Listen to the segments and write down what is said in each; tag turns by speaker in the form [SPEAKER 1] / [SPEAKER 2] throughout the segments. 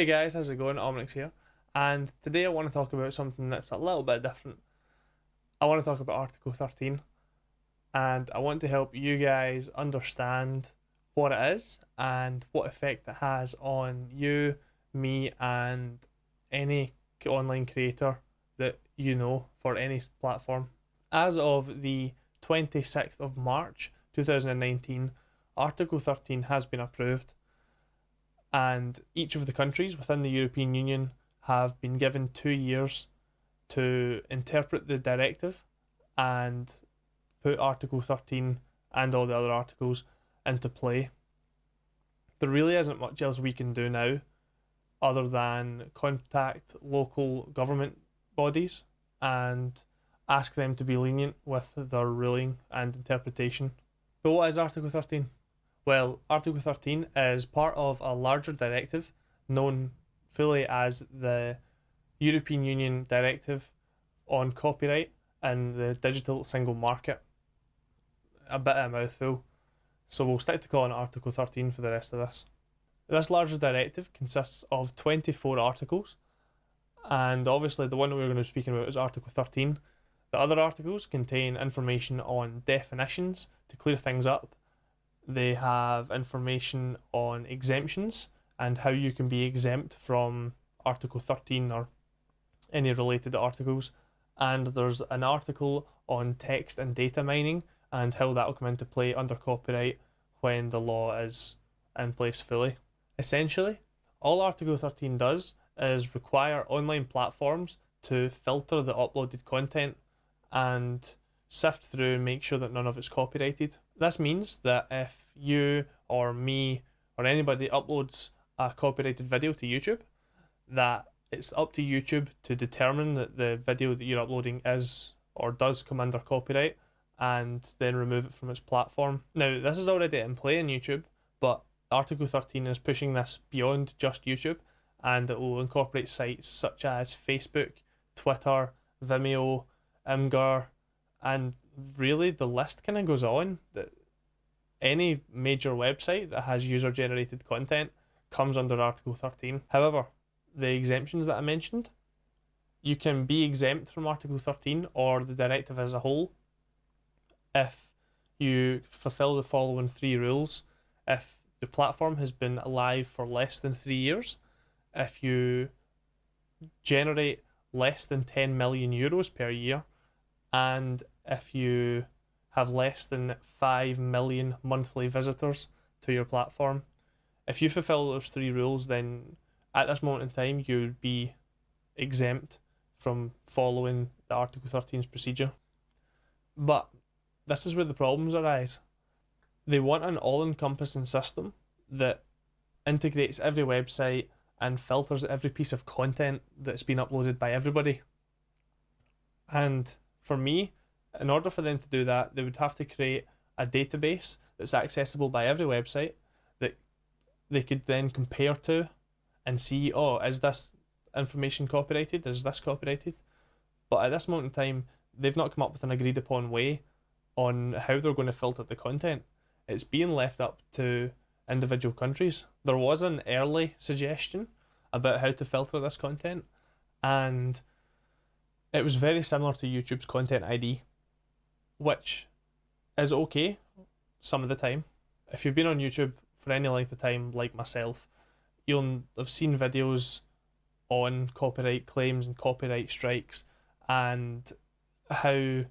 [SPEAKER 1] Hey guys, how's it going? Omnix here, and today I want to talk about something that's a little bit different. I want to talk about Article 13, and I want to help you guys understand what it is and what effect it has on you, me, and any online creator that you know for any platform. As of the 26th of March 2019, Article 13 has been approved and each of the countries within the European Union have been given two years to interpret the directive and put Article 13 and all the other articles into play. There really isn't much else we can do now other than contact local government bodies and ask them to be lenient with their ruling and interpretation. But what is Article 13? Well, Article 13 is part of a larger directive known fully as the European Union Directive on Copyright and the Digital Single Market. A bit of a mouthful, so we'll stick to calling it Article 13 for the rest of this. This larger directive consists of 24 articles, and obviously the one that we're going to be speaking about is Article 13. The other articles contain information on definitions to clear things up they have information on exemptions and how you can be exempt from Article 13 or any related articles. And there's an article on text and data mining and how that will come into play under copyright when the law is in place fully. Essentially, all Article 13 does is require online platforms to filter the uploaded content and sift through and make sure that none of it's copyrighted. This means that if you or me or anybody uploads a copyrighted video to YouTube, that it's up to YouTube to determine that the video that you're uploading is or does come under copyright and then remove it from its platform. Now, this is already in play in YouTube, but Article 13 is pushing this beyond just YouTube and it will incorporate sites such as Facebook, Twitter, Vimeo, Imgur, and really the list kind of goes on that any major website that has user generated content comes under article 13 however the exemptions that i mentioned you can be exempt from article 13 or the directive as a whole if you fulfill the following three rules. If the platform has been alive for less than 3 years if you generate less than 10 million euros per year and if you have less than 5 million monthly visitors to your platform. If you fulfill those three rules, then at this moment in time, you'd be exempt from following the Article 13's procedure. But this is where the problems arise. They want an all encompassing system that integrates every website and filters every piece of content that's been uploaded by everybody. And for me, in order for them to do that, they would have to create a database that's accessible by every website that they could then compare to and see, oh, is this information copyrighted? Is this copyrighted? But at this moment in time, they've not come up with an agreed upon way on how they're going to filter the content. It's being left up to individual countries. There was an early suggestion about how to filter this content, and it was very similar to YouTube's Content ID which is okay some of the time. If you've been on YouTube for any length of time, like myself, you'll have seen videos on copyright claims and copyright strikes and how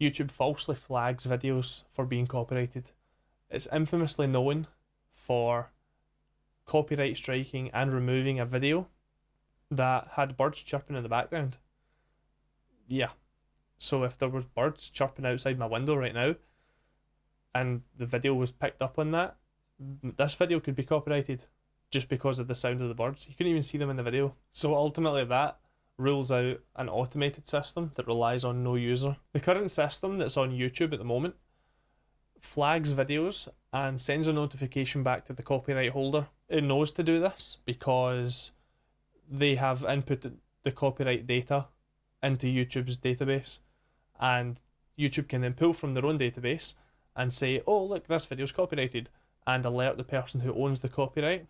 [SPEAKER 1] YouTube falsely flags videos for being copyrighted. It's infamously known for copyright striking and removing a video that had birds chirping in the background. Yeah, so if there were birds chirping outside my window right now, and the video was picked up on that, this video could be copyrighted just because of the sound of the birds. You couldn't even see them in the video. So ultimately that rules out an automated system that relies on no user. The current system that's on YouTube at the moment flags videos and sends a notification back to the copyright holder. It knows to do this because they have inputted the copyright data into YouTube's database and YouTube can then pull from their own database and say, oh, look, this video is copyrighted, and alert the person who owns the copyright.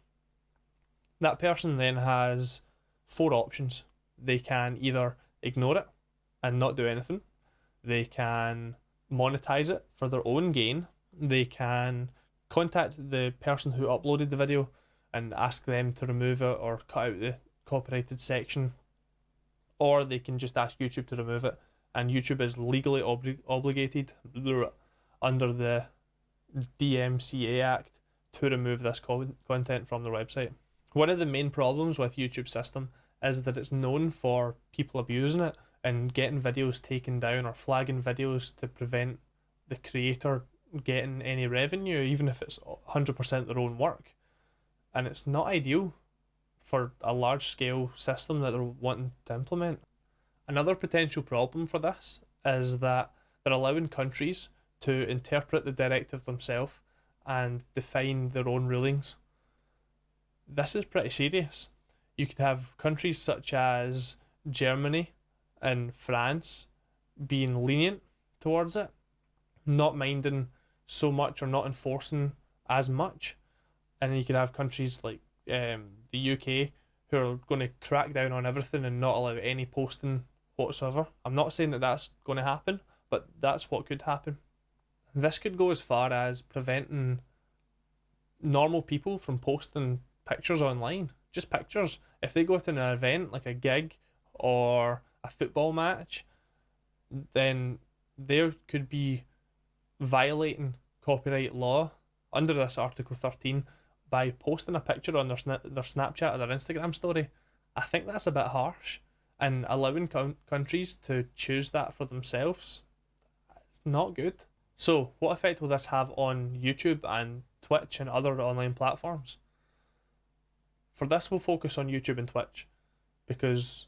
[SPEAKER 1] That person then has four options. They can either ignore it and not do anything, they can monetize it for their own gain, they can contact the person who uploaded the video and ask them to remove it or cut out the copyrighted section, or they can just ask YouTube to remove it. And YouTube is legally obli- obligated under the DMCA Act to remove this co- content from their website. One of the main problems with YouTube system is that it's known for people abusing it and getting videos taken down or flagging videos to prevent the creator getting any revenue, even if it's 100% their own work. And it's not ideal for a large scale system that they're wanting to implement. Another potential problem for this is that they're allowing countries to interpret the directive themselves and define their own rulings. This is pretty serious. You could have countries such as Germany and France being lenient towards it, not minding so much or not enforcing as much. And you could have countries like um, the UK who are going to crack down on everything and not allow any posting whatsoever. I'm not saying that that's going to happen, but that's what could happen. This could go as far as preventing normal people from posting pictures online. Just pictures. If they go to an event like a gig or a football match, then there could be violating copyright law under this Article 13 by posting a picture on their, sna- their Snapchat or their Instagram story. I think that's a bit harsh. And allowing com- countries to choose that for themselves, it's not good. So, what effect will this have on YouTube and Twitch and other online platforms? For this, we'll focus on YouTube and Twitch because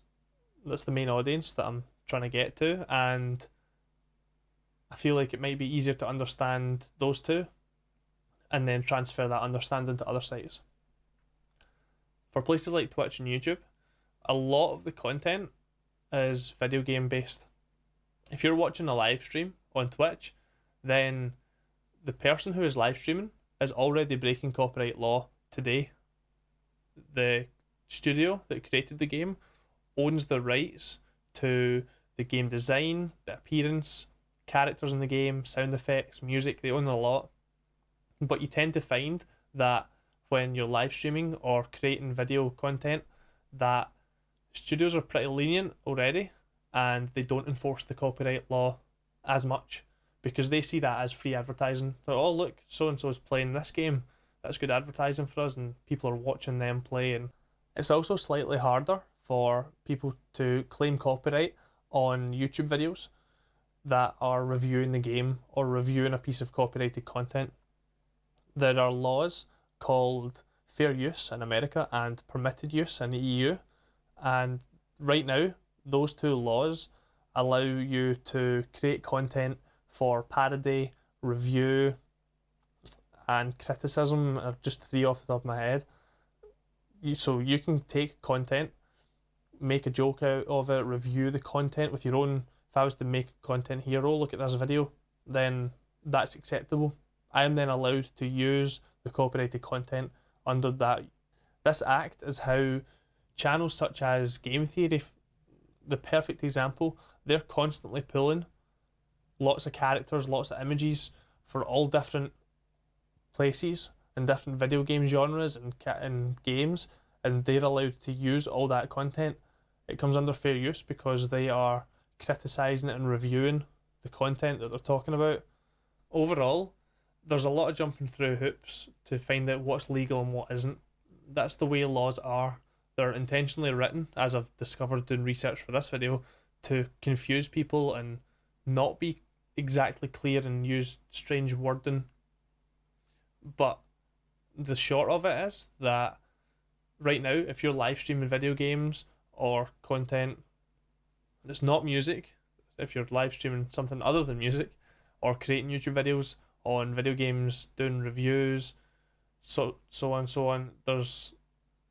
[SPEAKER 1] that's the main audience that I'm trying to get to, and I feel like it might be easier to understand those two and then transfer that understanding to other sites. For places like Twitch and YouTube, a lot of the content is video game based. If you're watching a live stream on Twitch, then the person who is live streaming is already breaking copyright law today. The studio that created the game owns the rights to the game design, the appearance, characters in the game, sound effects, music, they own a lot. But you tend to find that when you're live streaming or creating video content, that studios are pretty lenient already and they don't enforce the copyright law as much because they see that as free advertising. Oh, look, so and so is playing this game. That's good advertising for us, and people are watching them play. And it's also slightly harder for people to claim copyright on YouTube videos that are reviewing the game or reviewing a piece of copyrighted content. There are laws called fair use in America and permitted use in the EU. And right now, those two laws allow you to create content for parody, review, and criticism are just three off the top of my head. So you can take content make a joke out of it, review the content with your own. If I was to make content hero, look at this video, then that's acceptable. I am then allowed to use the copyrighted content under that. This act is how channels such as Game Theory, the perfect example, they're constantly pulling lots of characters, lots of images for all different places and different video game genres and, and games, and they're allowed to use all that content it comes under fair use because they are criticising it and reviewing the content that they're talking about. Overall, there's a lot of jumping through hoops to find out what's legal and what isn't. That's the way laws are. They're intentionally written, as I've discovered doing research for this video, to confuse people and not be exactly clear and use strange wording. But the short of it is that right now, if you're live streaming video games or content that's not music, if you're live streaming something other than music, or creating YouTube videos on video games, doing reviews, so so on so on, there's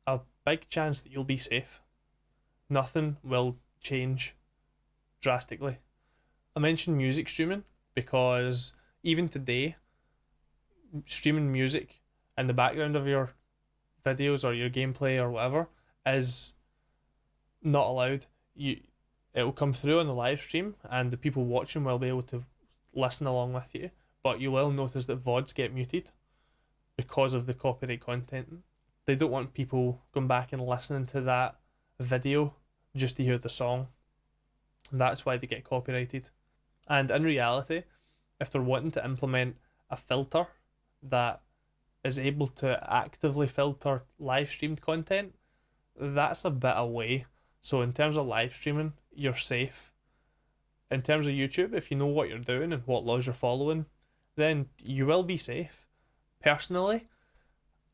[SPEAKER 1] a big chance that you'll be safe. Nothing will change drastically. I mentioned music streaming because even today, streaming music in the background of your videos or your gameplay or whatever is not allowed. You it will come through on the live stream and the people watching will be able to listen along with you. But you will notice that VODs get muted because of the copyright content. They don't want people going back and listening to that video just to hear the song. And that's why they get copyrighted. And in reality, if they're wanting to implement a filter that is able to actively filter live streamed content, that's a bit away. So in terms of live streaming, you're safe. In terms of YouTube, if you know what you're doing and what laws you're following, then you will be safe. Personally,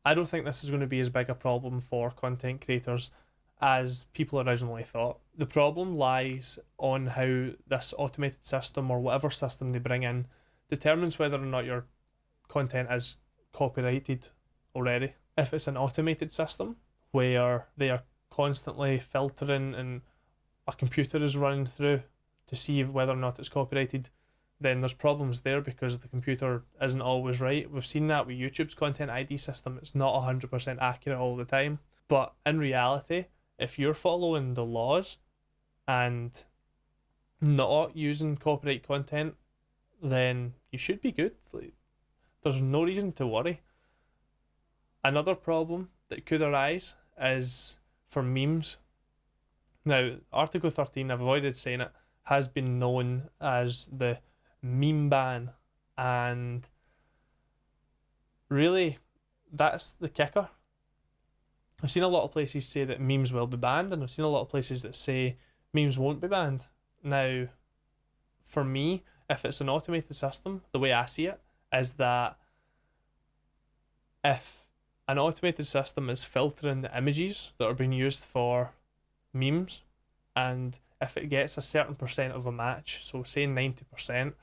[SPEAKER 1] I don't think this is going to be as big a problem for content creators as people originally thought. The problem lies on how this automated system or whatever system they bring in determines whether or not your content is copyrighted already. If it's an automated system where they are constantly filtering and a computer is running through to see whether or not it's copyrighted, then there's problems there because the computer isn't always right. We've seen that with YouTube's content ID system. It's not 100% accurate all the time. But in reality, if you're following the laws and not using copyright content, then you should be good. Like, there's no reason to worry. Another problem that could arise is for memes. Now, Article 13, I've avoided saying it, has been known as the meme ban. And really, that's the kicker. I've seen a lot of places say that memes will be banned, and I've seen a lot of places that say memes won't be banned. Now, for me, if it's an automated system, the way I see it is that if an automated system is filtering the images that are being used for memes, and if it gets a certain percent of a match, so say 90%,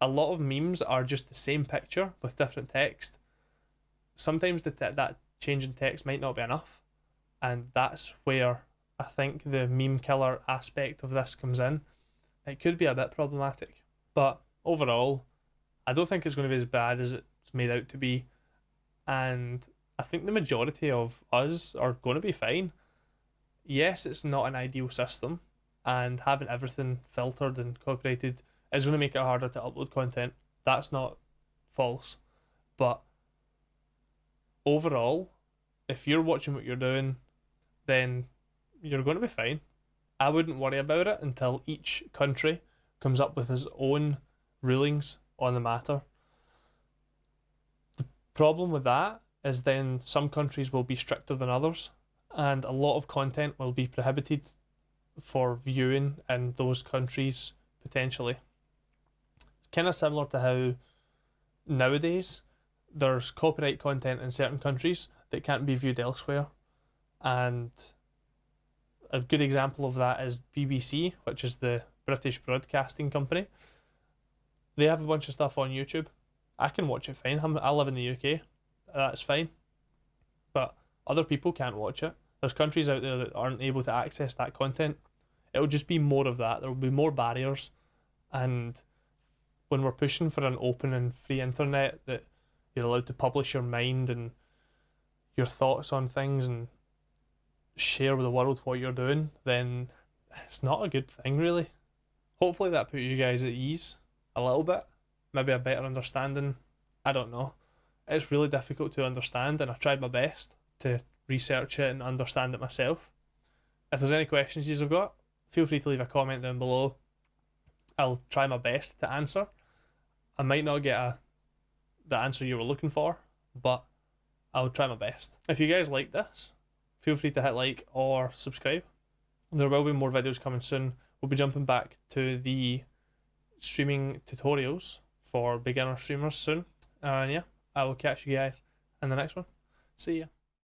[SPEAKER 1] a lot of memes are just the same picture with different text. Sometimes the te- that change in text might not be enough, and that's where I think the meme killer aspect of this comes in. It could be a bit problematic, but overall, I don't think it's going to be as bad as it's made out to be, and I think the majority of us are going to be fine. Yes, it's not an ideal system, and having everything filtered and copyrighted is going to make it harder to upload content. That's not false, but overall, if you're watching what you're doing, then you're going to be fine. I wouldn't worry about it until each country comes up with its own rulings on the matter. The problem with that is then some countries will be stricter than others, and a lot of content will be prohibited for viewing in those countries potentially. Kind of similar to how nowadays there's copyright content in certain countries that can't be viewed elsewhere. And a good example of that is BBC, which is the British Broadcasting Company. They have a bunch of stuff on YouTube. I can watch it fine. I live in the UK. That's fine. But other people can't watch it. There's countries out there that aren't able to access that content. It'll just be more of that. There will be more barriers. And when we're pushing for an open and free internet that you're allowed to publish your mind and your thoughts on things and share with the world what you're doing, then it's not a good thing, really. Hopefully, that put you guys at ease a little bit, maybe a better understanding. I don't know. It's really difficult to understand, and I tried my best to research it and understand it myself. If there's any questions you've got, feel free to leave a comment down below. I'll try my best to answer. I might not get a the answer you were looking for, but I'll try my best. If you guys like this, feel free to hit like or subscribe. There will be more videos coming soon. We'll be jumping back to the streaming tutorials for beginner streamers soon. And yeah, I will catch you guys in the next one. See ya.